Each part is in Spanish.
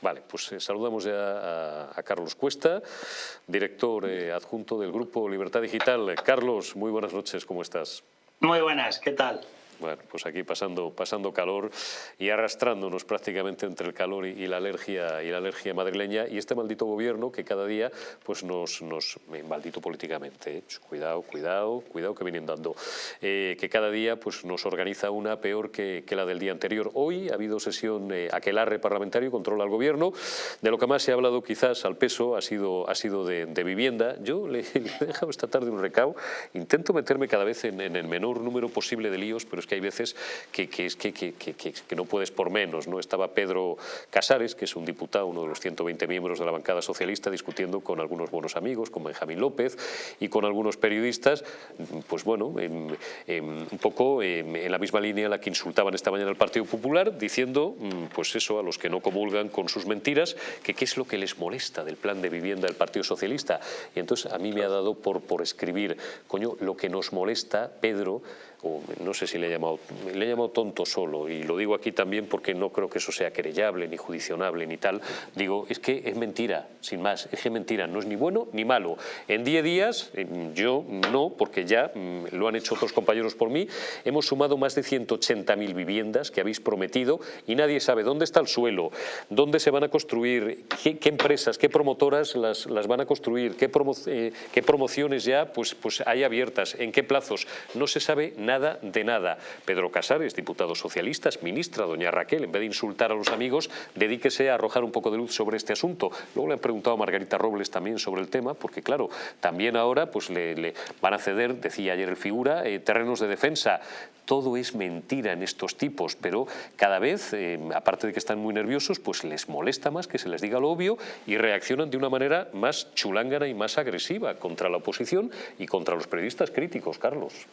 Vale, pues eh, saludamos ya a, Carlos Cuesta, director eh, adjunto del Grupo Libertad Digital. Carlos, muy buenas noches, ¿cómo estás? Muy buenas, ¿qué tal? Bueno, pues aquí pasando, pasando calor y arrastrándonos prácticamente entre el calor y, la alergia y la alergia madrileña. Y este maldito gobierno que cada día pues nos, nos maldito políticamente, eh, cuidado, cuidado, cuidado que vienen dando, eh, que cada día pues nos organiza una peor que, la del día anterior. Hoy ha habido sesión eh, aquelarre parlamentario, controla al gobierno, de lo que más se ha hablado quizás al peso ha sido, ha sido de, vivienda. Yo le, he dejado esta tarde un recao, intento meterme cada vez en, en el menor número posible de líos, pero es que hay veces que, que, no puedes por menos. ¿no? Estaba Pedro Casares, que es un diputado, uno de los 120 miembros de la bancada socialista, discutiendo con algunos buenos amigos, con Benjamín López y con algunos periodistas, pues bueno, un poco en la misma línea en la que insultaban esta mañana al Partido Popular, diciendo, mm, pues eso, a los que no comulgan con sus mentiras, que qué es lo que les molesta del plan de vivienda del Partido Socialista. Y entonces a mí me ha dado por, por escribir, coño, lo que nos molesta, Pedro, no sé si le he llamado, le he llamado tonto solo, y lo digo aquí también porque no creo que eso sea querellable, ni judicionable, ni tal, digo, es que es mentira, sin más, es que mentira, no es ni bueno ni malo. En 10 días, yo no, porque ya mm, lo han hecho otros compañeros por mí, hemos sumado más de 180.000 viviendas que habéis prometido y nadie sabe dónde está el suelo, dónde se van a construir, qué, empresas, qué promotoras las, las, van a construir, qué, eh, qué promociones ya pues, pues hay abiertas, en qué plazos, no se sabe nada nada de nada. Pedro Casares, diputado socialista, ministra, doña Raquel, en vez de insultar a los amigos, dedíquese a arrojar un poco de luz sobre este asunto. Luego le han preguntado a Margarita Robles también sobre el tema, porque claro, también ahora pues le, van a ceder, decía ayer el figura, eh, terrenos de defensa. Todo es mentira en estos tipos, pero cada vez, eh, aparte de que están muy nerviosos, pues les molesta más que se les diga lo obvio y reaccionan de una manera más chulángana y más agresiva contra la oposición y contra los periodistas críticos, Carlos.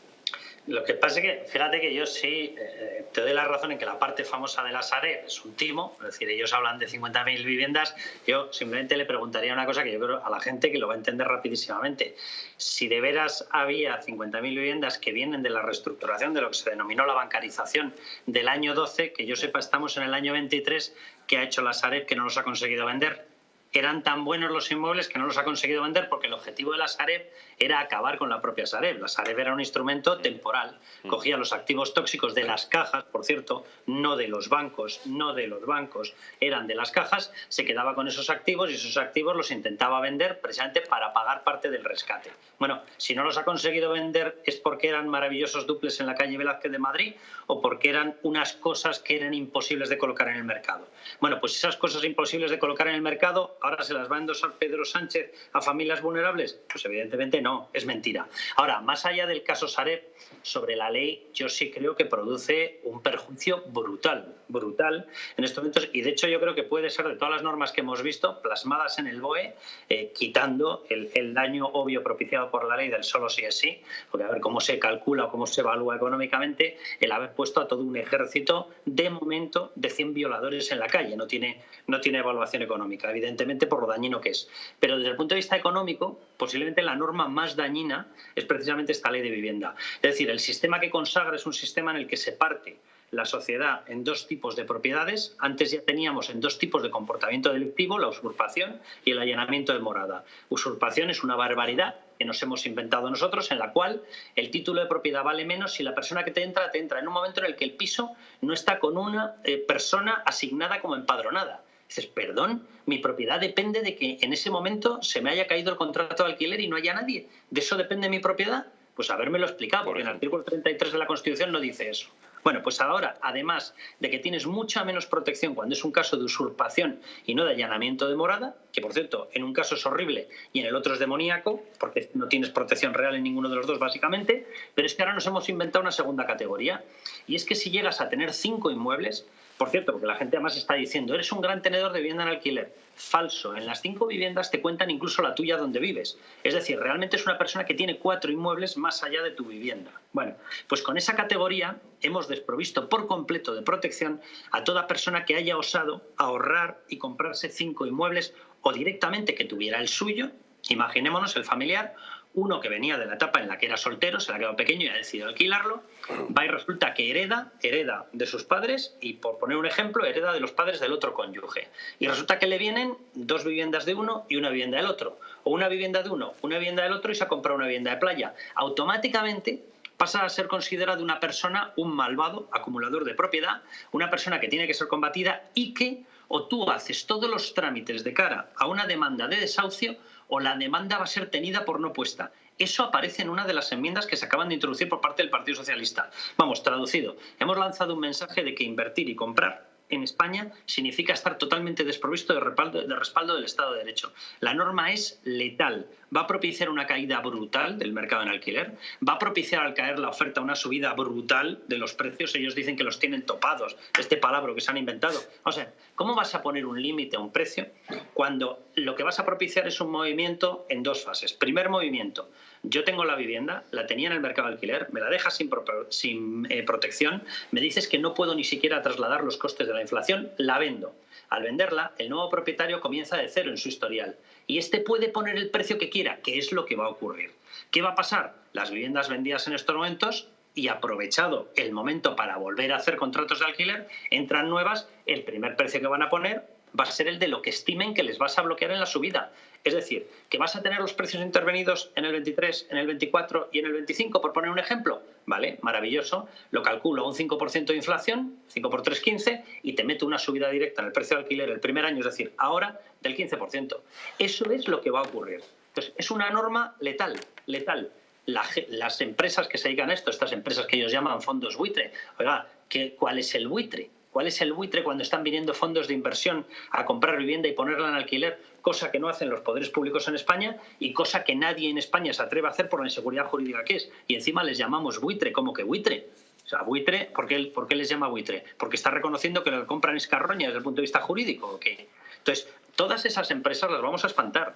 Lo que pasa es que, fíjate que yo sí eh, te doy la razón en que la parte famosa de la Sareb es un timo, es decir, ellos hablan de 50.000 viviendas, yo simplemente le preguntaría una cosa que yo creo a la gente que lo va a entender rapidísimamente. Si de veras había 50.000 viviendas que vienen de la reestructuración de lo que se denominó la bancarización del año 12, que yo sepa estamos en el año 23, que ha hecho la Sareb que no los ha conseguido vender? eran tan buenos los inmuebles que no los ha conseguido vender porque el objetivo de la Sareb era acabar con la propia Sareb. La Sareb era un instrumento temporal. Mm. Cogía los activos tóxicos de las cajas, por cierto, no de los bancos, no de los bancos, eran de las cajas, se quedaba con esos activos y esos activos los intentaba vender precisamente para pagar parte del rescate. Bueno, si no los ha conseguido vender es porque eran maravillosos duples en la calle Velázquez de Madrid o porque eran unas cosas que eran imposibles de colocar en el mercado. Bueno, pues esas cosas imposibles de colocar en el mercado ahora se las va a endosar Pedro Sánchez a familias vulnerables? Pues evidentemente no, es mentira. Ahora, más allá del caso Sareb, sobre la ley, yo sí creo que produce un perjuicio brutal, brutal en estos momentos. Y de hecho yo creo que puede ser de todas las normas que hemos visto plasmadas en el BOE, eh, quitando el, daño obvio propiciado por la ley del solo sí es sí, porque a ver cómo se calcula o cómo se evalúa económicamente, el haber puesto a todo un ejército de momento de 100 violadores en la calle. No tiene, no tiene evaluación económica, evidentemente por lo dañino que es. Pero desde el punto de vista económico, posiblemente la norma más dañina es precisamente esta ley de vivienda. Es decir, el sistema que consagra es un sistema en el que se parte la sociedad en dos tipos de propiedades. Antes ya teníamos en dos tipos de comportamiento delictivo, la usurpación y el allanamiento de morada. Usurpación es una barbaridad que nos hemos inventado nosotros, en la cual el título de propiedad vale menos si la persona que te entra te entra en un momento en el que el piso no está con una eh, persona asignada como empadronada. Dices, perdón, mi propiedad depende de que en ese momento se me haya caído el contrato de alquiler y no haya nadie. ¿De eso depende mi propiedad? Pues habérmelo explicado, porque en el artículo 33 de la Constitución no dice eso. Bueno, pues ahora, además de que tienes mucha menos protección cuando es un caso de usurpación y no de allanamiento de morada, que por cierto, en un caso es horrible y en el otro es demoníaco, porque no tienes protección real en ninguno de los dos, básicamente, pero es que ahora nos hemos inventado una segunda categoría. Y es que si llegas a tener cinco inmuebles, por cierto, porque la gente además está diciendo, eres un gran tenedor de vivienda en alquiler. Falso. En las cinco viviendas te cuentan incluso la tuya donde vives. Es decir, realmente es una persona que tiene cuatro inmuebles más allá de tu vivienda. Bueno, pues con esa categoría hemos desprovisto por completo de protección a toda persona que haya osado ahorrar y comprarse cinco inmuebles o directamente que tuviera el suyo, imaginémonos el familiar, uno que venía de la etapa en la que era soltero, se le ha quedado pequeño y ha decidido alquilarlo, va y resulta que hereda, hereda de sus padres y por poner un ejemplo, hereda de los padres del otro cónyuge. Y resulta que le vienen dos viviendas de uno y una vivienda del otro. O una vivienda de uno, una vivienda del otro y se ha comprado una vivienda de playa. Automáticamente pasa a ser considerado una persona, un malvado, acumulador de propiedad, una persona que tiene que ser combatida y que o tú haces todos los trámites de cara a una demanda de desahucio o la demanda va a ser tenida por no puesta. Eso aparece en una de las enmiendas que se acaban de introducir por parte del Partido Socialista. Vamos, traducido, hemos lanzado un mensaje de que invertir y comprar en España significa estar totalmente desprovisto de respaldo, respaldo, del Estado de Derecho. La norma es letal. Va a propiciar una caída brutal del mercado en alquiler. Va a propiciar al caer la oferta una subida brutal de los precios. Ellos dicen que los tienen topados. Este palabra que se han inventado. O sea, ¿cómo vas a poner un límite a un precio cuando lo que vas a propiciar es un movimiento en dos fases? Primer movimiento, yo tengo la vivienda, la tenía en el mercado de alquiler, me la dejas sin, eh, protección, me dices que no puedo ni siquiera trasladar los costes de la inflación, la vendo. Al venderla, el nuevo propietario comienza de cero en su historial y este puede poner el precio que quiera, que es lo que va a ocurrir. ¿Qué va a pasar? Las viviendas vendidas en estos momentos y aprovechado el momento para volver a hacer contratos de alquiler, entran nuevas, el primer precio que van a poner va a ser el de lo que estimen que les vas a bloquear en la subida. Es decir, que vas a tener los precios intervenidos en el 23, en el 24 y en el 25, por poner un ejemplo. Vale, maravilloso. Lo calculo un 5% de inflación, 5 por 3, 15, y te meto una subida directa en el precio de alquiler el primer año, es decir, ahora del 15%. Eso es lo que va a ocurrir. Entonces, es una norma letal, letal. las empresas que se dedican a esto, estas empresas que ellos llaman fondos buitre, oiga, ¿cuál es el buitre? ¿Cuál es el buitre cuando están viniendo fondos de inversión a comprar vivienda y ponerla en alquiler? Cosa que no hacen los poderes públicos en España y cosa que nadie en España se atreve a hacer por la inseguridad jurídica que es. Y encima les llamamos buitre, ¿cómo que buitre? O sea, buitre, ¿por qué, ¿por qué les llama buitre? Porque está reconociendo que lo que compran es carroña desde el punto de vista jurídico. ¿o qué? Entonces, todas esas empresas las vamos a espantar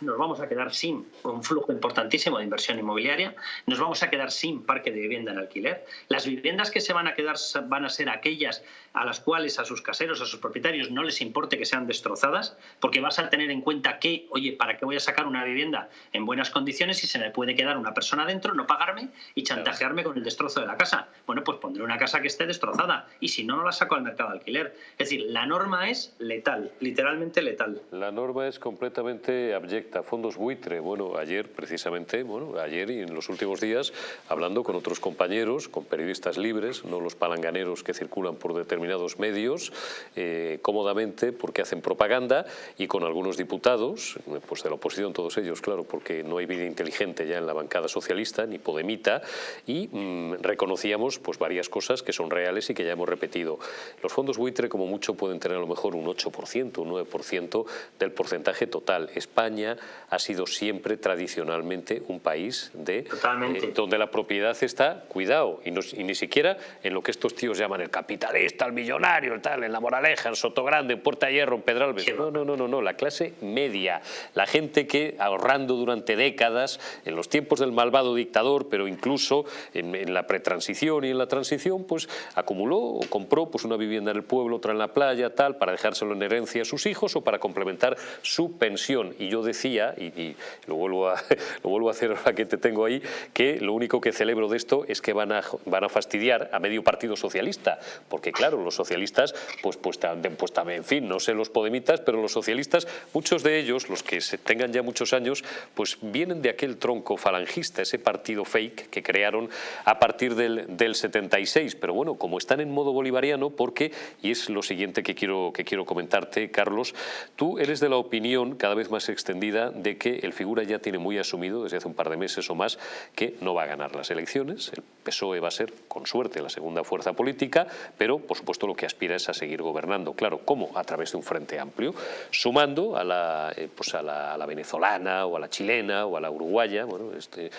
nos vamos a quedar sin un flujo importantísimo de inversión inmobiliaria, nos vamos a quedar sin parque de vivienda en alquiler. Las viviendas que se van a quedar van a ser aquellas a las cuales a sus caseros, a sus propietarios no les importe que sean destrozadas, porque vas a tener en cuenta que, oye, ¿para qué voy a sacar una vivienda en buenas condiciones si se me puede quedar una persona dentro, no pagarme y chantajearme con el destrozo de la casa? Bueno, pues pondré una casa que esté destrozada y si no, no la saco al mercado de alquiler. Es decir, la norma es letal, literalmente letal. La norma es completamente abyecta fondos buitre. Bueno, ayer precisamente, bueno, ayer y en los últimos días, hablando con otros compañeros, con periodistas libres, no los palanganeros que circulan por determinados medios, eh, cómodamente porque hacen propaganda, y con algunos diputados, pues de la oposición todos ellos, claro, porque no hay vida inteligente ya en la bancada socialista, ni podemita, y mm, reconocíamos pues varias cosas que son reales y que ya hemos repetido. Los fondos buitre como mucho pueden tener a lo mejor un 8%, un 9% del porcentaje total. España ha sido siempre tradicionalmente un país de, eh, donde la propiedad está, cuidado, y, ni siquiera en lo que estos tíos llaman el capitalista, el millonario, el tal, en La Moraleja, en Sotogrande, en Puerta Hierro, en Pedralbes. No, no, no, no, no, la clase media, la gente que ahorrando durante décadas, en los tiempos del malvado dictador, pero incluso en, la pretransición y en la transición, pues acumuló o compró pues, una vivienda en el pueblo, otra en la playa, tal, para dejárselo en herencia a sus hijos o para complementar su pensión. Y yo decía y, lo, vuelvo a, lo vuelvo a hacer ahora que te tengo ahí, que lo único que celebro de esto es que van a, van a fastidiar a medio partido socialista, porque claro, los socialistas, pues, pues, pues también, en fin, no sé los podemitas, pero los socialistas, muchos de ellos, los que se tengan ya muchos años, pues vienen de aquel tronco falangista, ese partido fake que crearon a partir del, del 76, pero bueno, como están en modo bolivariano, porque, y es lo siguiente que quiero, que quiero comentarte, Carlos, tú eres de la opinión cada vez más extendida de que el figura ya tiene muy asumido desde hace un par de meses o más que no va a ganar las elecciones. El PSOE va a ser, con suerte, la segunda fuerza política, pero por supuesto lo que aspira es a seguir gobernando. Claro, ¿cómo? A través de un frente amplio, sumando a la, eh, pues a la, venezolana o a la chilena o a la uruguaya bueno, este,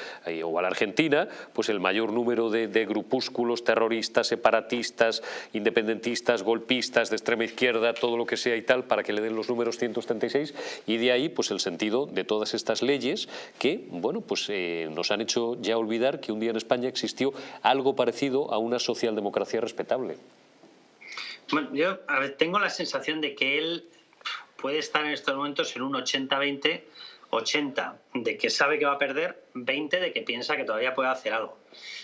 o a la argentina, pues el mayor número de, grupúsculos terroristas, separatistas, independentistas, golpistas, de extrema izquierda, todo lo que sea y tal, para que le den los números 136 y de ahí pues el sentido de todas estas leyes que bueno, pues, eh, nos han hecho ya olvidar que un día en España existió algo parecido a una socialdemocracia respetable. Bueno, yo tengo la sensación de que él puede estar en estos momentos en un 80-20, 80 de que sabe que va a perder, 20 de que piensa que todavía puede hacer algo.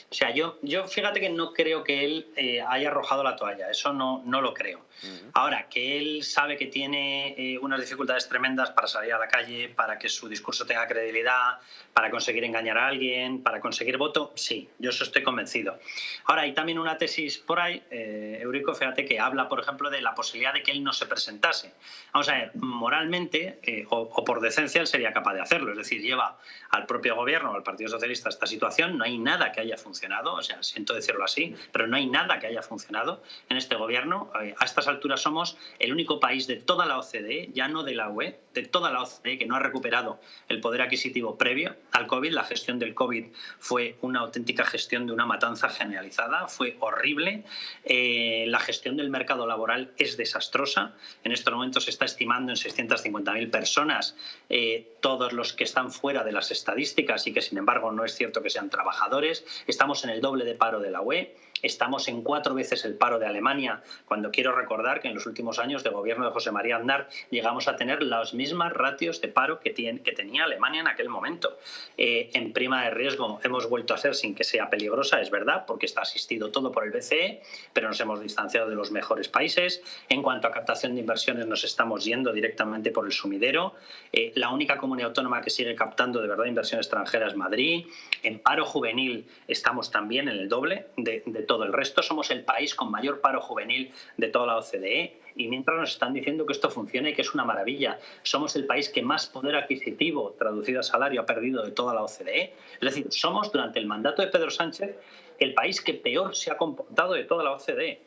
O sea, yo, yo fíjate que no creo que él eh, haya arrojado la toalla, eso no, no lo creo. Ahora, que él sabe que tiene eh, unas dificultades tremendas para salir a la calle, para que su discurso tenga credibilidad, para conseguir engañar a alguien, para conseguir voto, sí, yo eso estoy convencido. Ahora, hay también una tesis por ahí, eh, Eurico, fíjate, que habla, por ejemplo, de la posibilidad de que él no se presentase. Vamos a ver, moralmente o, o, por decencia él sería capaz de hacerlo, es decir, lleva al propio gobierno, al Partido Socialista, esta situación, no hay nada que haya funcionado o sea, siento decirlo así, pero no hay nada que haya funcionado en este gobierno. Eh, a estas alturas somos el único país de toda la OCDE, ya no de la UE, de toda la OCDE, que no ha recuperado el poder adquisitivo previo al COVID. La gestión del COVID fue una auténtica gestión de una matanza generalizada, fue horrible. Eh, la gestión del mercado laboral es desastrosa. En estos momentos se está estimando en 650.000 personas eh, todos los que están fuera de las estadísticas y que, sin embargo, no es cierto que sean trabajadores. Estamos en el doble de paro de la UE, estamos en cuatro veces el paro de Alemania, cuando quiero recordar que en los últimos años de gobierno de José María Aznar llegamos a tener las mismas ratios de paro que, tiene, que tenía Alemania en aquel momento. Eh, en prima de riesgo hemos vuelto a ser sin que sea peligrosa, es verdad, porque está asistido todo por el BCE, pero nos hemos distanciado de los mejores países. En cuanto a captación de inversiones nos estamos yendo directamente por el sumidero. Eh, la única comunidad autónoma que sigue captando de verdad inversión extranjera es Madrid. En paro juvenil estamos también en el doble de, todo el resto. Somos el país con mayor paro juvenil de toda la OCDE y mientras nos están diciendo que esto funciona y que es una maravilla, somos el país que más poder adquisitivo traducido a salario ha perdido de toda la OCDE. Es decir, somos durante el mandato de Pedro Sánchez el país que peor se ha comportado de toda la OCDE.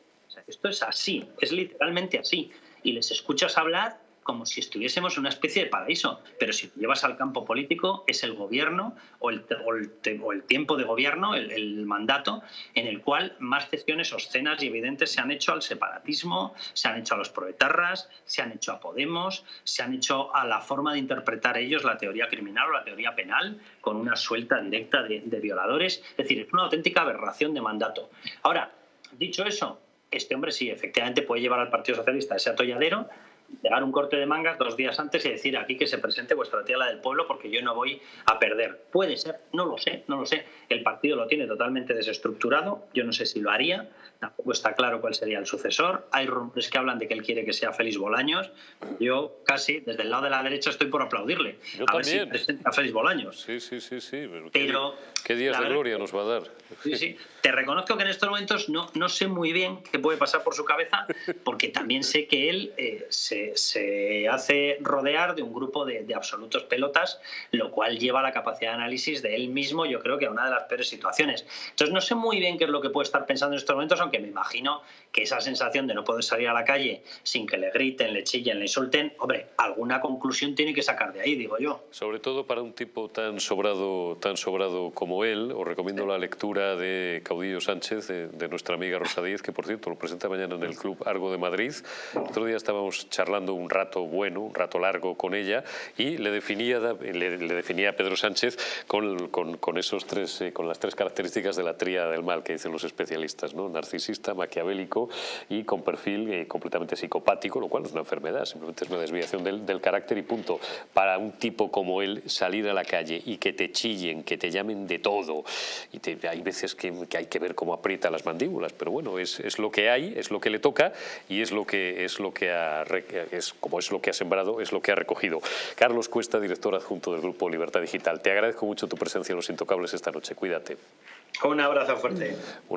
esto es así, es literalmente así. Y les escuchas hablar como si estuviésemos en una especie de paraíso. Pero si lo llevas al campo político, es el gobierno o el, o el, tiempo de gobierno, el, mandato, en el cual más cesiones obscenas y evidentes se han hecho al separatismo, se han hecho a los proetarras, se han hecho a Podemos, se han hecho a la forma de interpretar ellos la teoría criminal o la teoría penal, con una suelta directa de, de violadores. Es decir, es una auténtica aberración de mandato. Ahora, dicho eso, este hombre sí, efectivamente puede llevar al Partido Socialista ese atolladero, llegar un corte de mangas dos días antes y decir aquí que se presente vuestra tía la del pueblo porque yo no voy a perder. Puede ser, no lo sé, no lo sé. El partido lo tiene totalmente desestructurado, yo no sé si lo haría, tampoco está claro cuál sería el sucesor. Hay rumores que hablan de que él quiere que sea Félix Bolaños. Yo casi, desde el lado de la derecha, estoy por aplaudirle. Yo a también. ver si presenta a Félix Bolaños. Sí, sí, sí, sí. Pero, Pero, ¿qué, días de gloria nos va a dar? Sí, sí. Te reconozco que en estos momentos no, no sé muy bien qué puede pasar por su cabeza, porque también sé que él eh, se, se, hace rodear de un grupo de, de, absolutos pelotas, lo cual lleva la capacidad de análisis de él mismo, yo creo que a una de las peores situaciones. Entonces no sé muy bien qué es lo que puede estar pensando en estos momentos, aunque me imagino que esa sensación de no poder salir a la calle sin que le griten, le chillen, le insulten, hombre, alguna conclusión tiene que sacar de ahí, digo yo. Sobre todo para un tipo tan sobrado, tan sobrado como él, os recomiendo sí. la lectura de Caudillo Sánchez, de, de, nuestra amiga Rosa Díez, que por cierto lo presenta mañana en el Club Argo de Madrid. El otro día estábamos charlando un rato bueno, un rato largo con ella y le definía, le, le definía a Pedro Sánchez con, con, con esos tres, eh, con las tres características de la tríada del mal que dicen los especialistas, ¿no? narcisista, maquiavélico y con perfil eh, completamente psicopático, lo cual no es una enfermedad, simplemente es una desviación del, del carácter y punto. Para un tipo como él salir a la calle y que te chillen, que te llamen de todo, y te, hay veces que, que, hay que ver cómo aprieta las mandíbulas, pero bueno, es, es, lo que hay, es lo que le toca y es lo que, es lo que ha, es, como es lo que ha sembrado, es lo que ha recogido. Carlos Cuesta, director adjunto del Grupo Libertad Digital, te agradezco mucho tu presencia en Los Intocables esta noche, cuídate. Un abrazo fuerte. Una